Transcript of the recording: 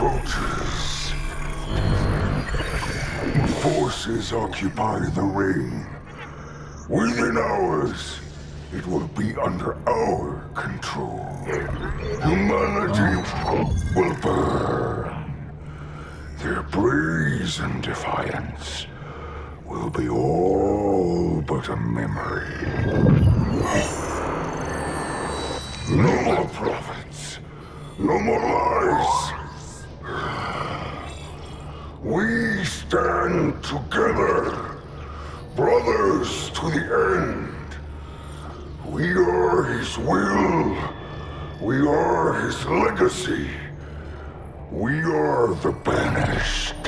soldiers. Forces occupy the ring. Within hours, it will be under our control. Humanity will burn. Their brazen defiance will be all but a memory. No more prophets. No more lies. We stand together, brothers to the end. We are his will. We are his legacy. We are the banished.